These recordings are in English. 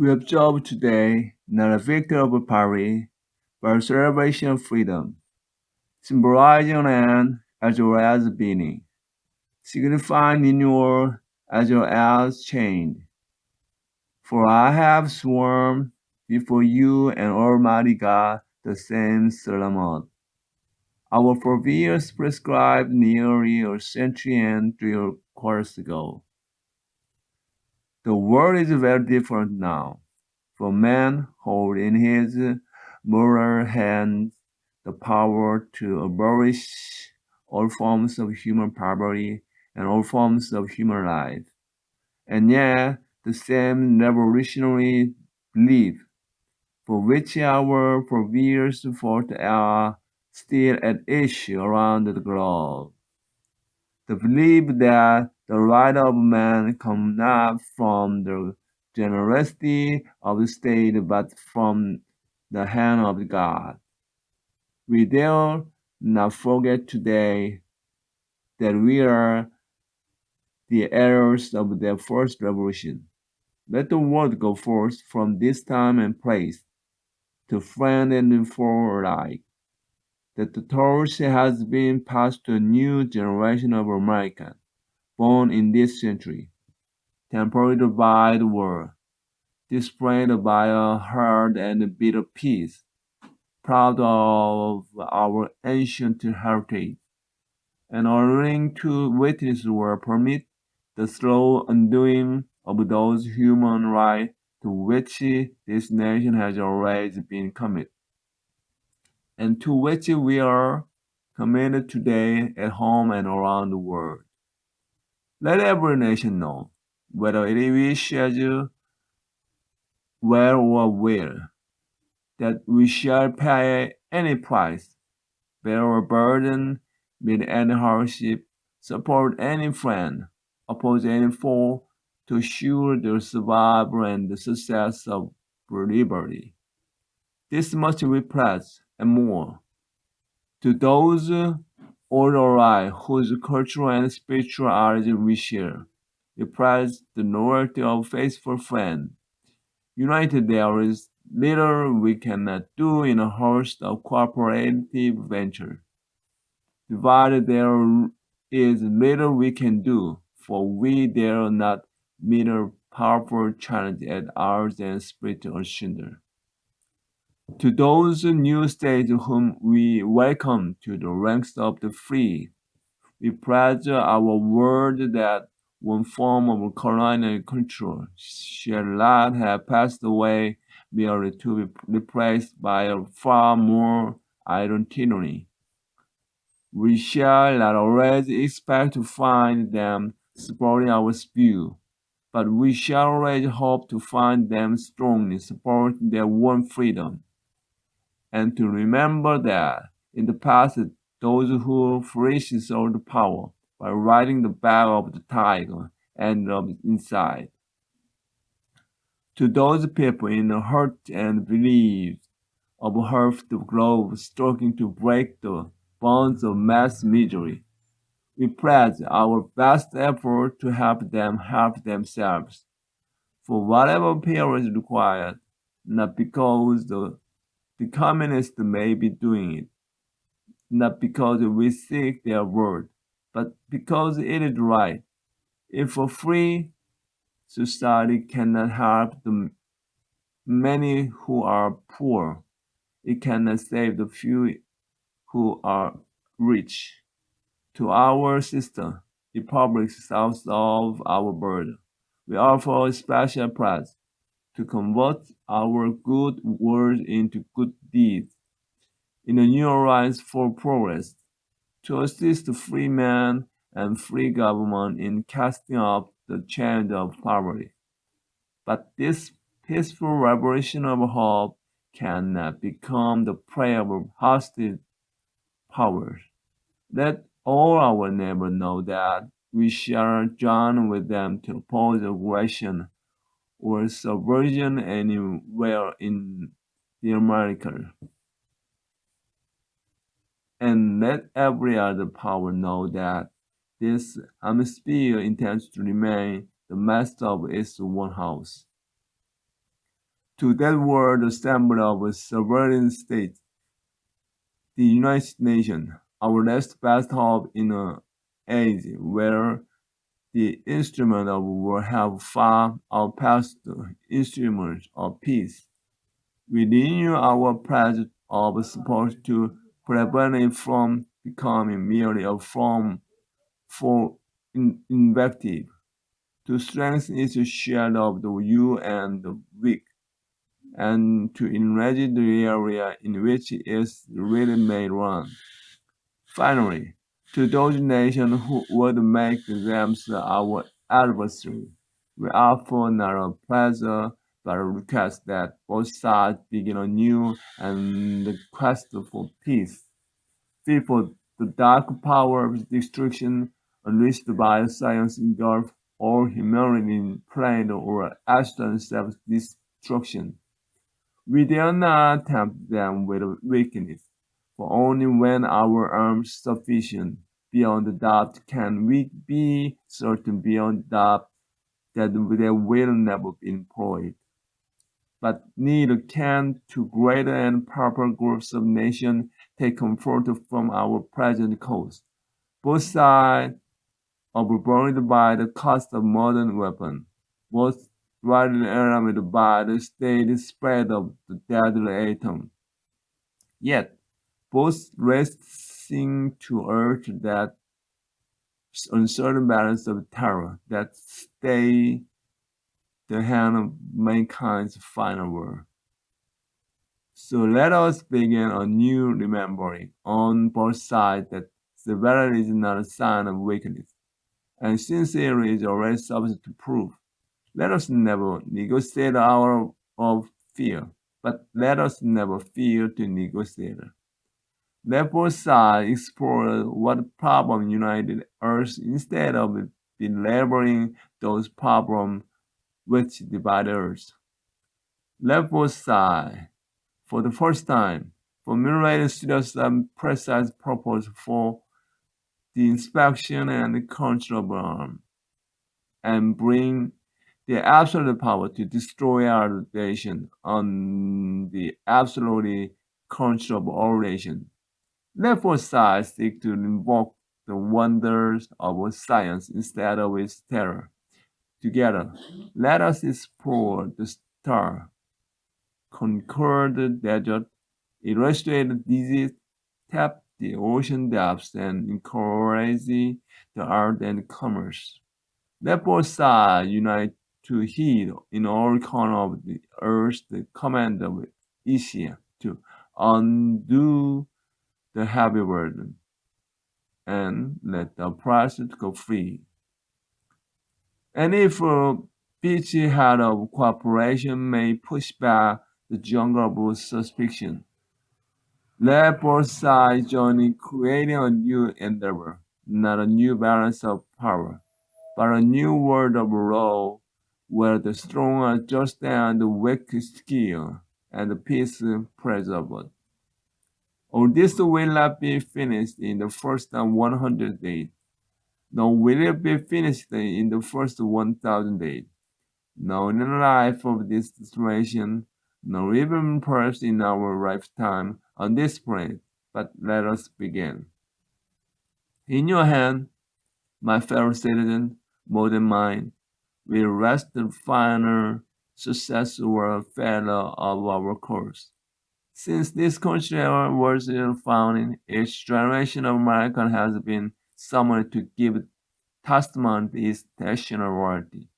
We observe today not a victory of Paris, but a celebration of freedom, symbolizing an as well as beginning, signifying renewal as well as change. For I have sworn before you and Almighty God the same solemn. Our forebears prescribed nearly a century and three quarters ago. The world is very different now, for man holds in his moral hands the power to abolish all forms of human poverty and all forms of human life. And yet, the same revolutionary belief for which our forebears fought are still at issue around the globe. The belief that the right of man comes not from the generosity of the state but from the hand of God. We dare not forget today that we are the heirs of the first revolution. Let the world go forth from this time and place to friend and foe alike. That the torch has been passed to a new generation of Americans born in this century, tempered by the war, displayed by a hard and bitter peace, proud of our ancient heritage, and unwilling to witness or permit the slow undoing of those human rights to which this nation has always been committed, and to which we are committed today at home and around the world. Let every nation know, whether it wishes well or will, that we shall pay any price, bear a burden, meet any hardship, support any friend, oppose any foe, to assure the survival and the success of liberty. This much we pledge, and more. To those all alike whose cultural and spiritual origin we share, pledge the loyalty of faithful friends. United there is little we cannot do in a host of cooperative venture. Divided there is little we can do, for we dare not meet a powerful challenge at ours and split asunder. To those new states whom we welcome to the ranks of the free, we pledge our word that one form of colonial control shall not have passed away merely to be replaced by a far more iron tyranny. We shall not always expect to find them supporting our view, but we shall always hope to find them strongly supporting their own freedom, and to remember that in the past those who flourished all the power by riding the back of the tiger and of inside. To those people in the hurt and belief of half the globe struggling to break the bonds of mass misery, we pledge our best effort to help them help themselves, for whatever period is required, not because the, the communists may be doing it, not because we seek their word, but because it is right. If a free society cannot help the many who are poor, it cannot save the few who are rich. To our sister republics south of our border, we offer a special prize to convert our good words into good deeds in a new alliance for progress, to assist free men and free government in casting off the chains of poverty. But this peaceful revolution of hope cannot become the prey of hostile powers. Let all our neighbors know that we shall join with them to oppose aggression or subversion anywhere in the America. And let every other power know that this hemisphere intends to remain the master of its own house. to that world assembly of a sovereign states, the United Nations, our last best hope in an age where the instrument of war have far outpaced the instruments of peace. We renew our pledge of support to prevent it from becoming merely a form for invective, to strengthen its shield of the weak and the weak, and to enrich the area in which it really may run. Finally, to those nations who would make themselves our adversary, we offer not a pleasure but request that both sides begin anew and the quest for peace. Before the dark power of destruction unleashed by science engulf all humanity in plain or abstract self-destruction. We dare not tempt them with weakness, for only when our arms sufficient beyond doubt can we be certain beyond doubt that they will never be employed. But neither can to greater and proper groups of nations take comfort from our present course. Both sides overburdened by the cost of modern weapons, both widely armed by the steady spread of the deadly atom. Yet, both racing to urge that uncertain balance of terror that stay the hand of mankind's final word. So let us begin a new remembering on both sides that severity is not a sign of weakness, and sincerity is already subject to proof. Let us never negotiate our of fear, but let us never fear to negotiate. Let both sides explore what problem united us instead of belaboring those problems which divide us. Let both for the first time, formulate serious and precise purpose for the inspection and control of arms, and bring the absolute power to destroy our nation on the absolutely controllable all both sides seek to invoke the wonders of science instead of its terror. Together, let us explore the star, conquer the desert, illustrate the disease, tap the ocean depths, and encourage the art and commerce. Let both sides unite to heed in all corners of the earth the command of Isaiah to undo the heavy burden and let the oppressed go free. And if a head of cooperation may push back the jungle of suspicion, let both sides join in creating a new endeavor, not a new balance of power, but a new world of law where the strong are just and the weak skill and the peace preserved. All this will not be finished in the first 100 days, nor will it be finished in the first 1,000 days, nor in the life of this situation, nor even perhaps in our lifetime on this planet. But let us begin. In your hand, my fellow citizen, more than mine, will rest the final success or failure of our course. Since this country was founding, each generation of American has been summoned to give testament to its national royalty.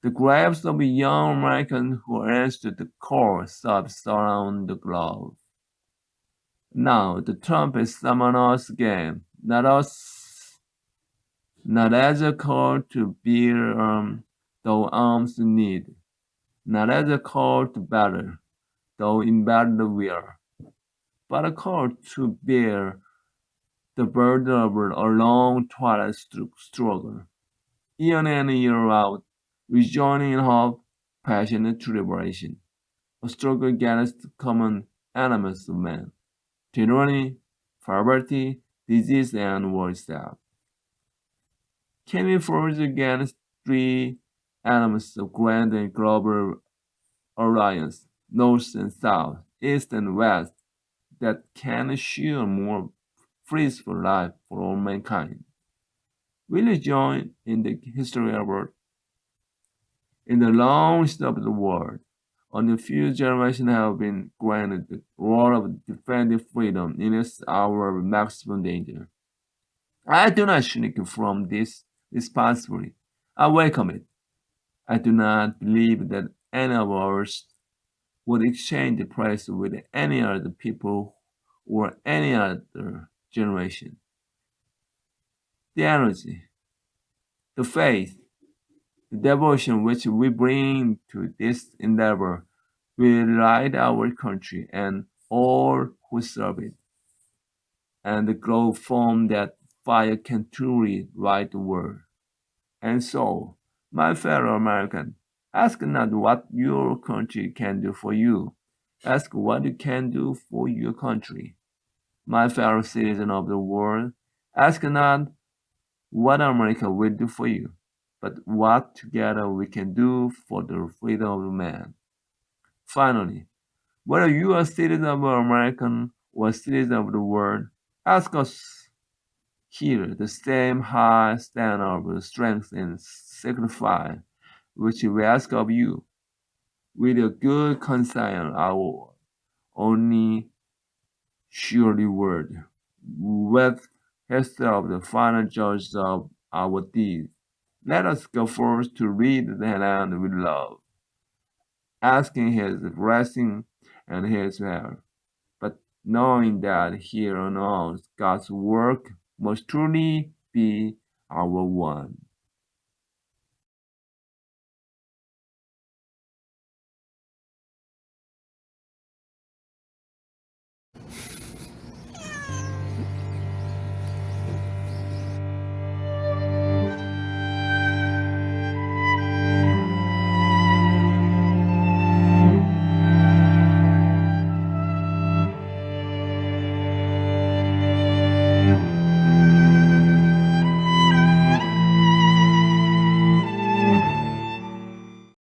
The graves of young Americans who answered the call surround the globe. Now the trumpet summons us again, not us, not as a call to bear um, though arms need, not as a call to battle, though in we are, but a call to bear the burden of a long twilight struggle, year in and year out, rejoining in hope, passion, passionate tribulation, a struggle against common enemies of man, tyranny, poverty, disease, and war itself. Can we forge against three elements of grand and global alliance, north and south, east and west, that can assure more peaceful life for all mankind. Will you join in the history of world? In the long history of the world, only few generations have been granted the role of defending freedom in its hour of maximum danger. I do not shrink from this responsibility. I welcome it. I do not believe that any of us would exchange the prize with any other people or any other generation. The energy, the faith, the devotion which we bring to this endeavor will light our country and all who serve it, and the glow from that fire can truly light the world. And so, my fellow American, ask not what your country can do for you. Ask what you can do for your country. My fellow citizen of the world, ask not what America will do for you, but what together we can do for the freedom of man. Finally, whether you are citizen of America or citizen of the world, ask us here the same high standard of strength and sacrifice which we ask of you. With a good conscience, our only surely word, with history of the final judge of our deeds. Let us go forth to read the land with love, asking his blessing and his help, but knowing that here on earth God's work must truly be our one.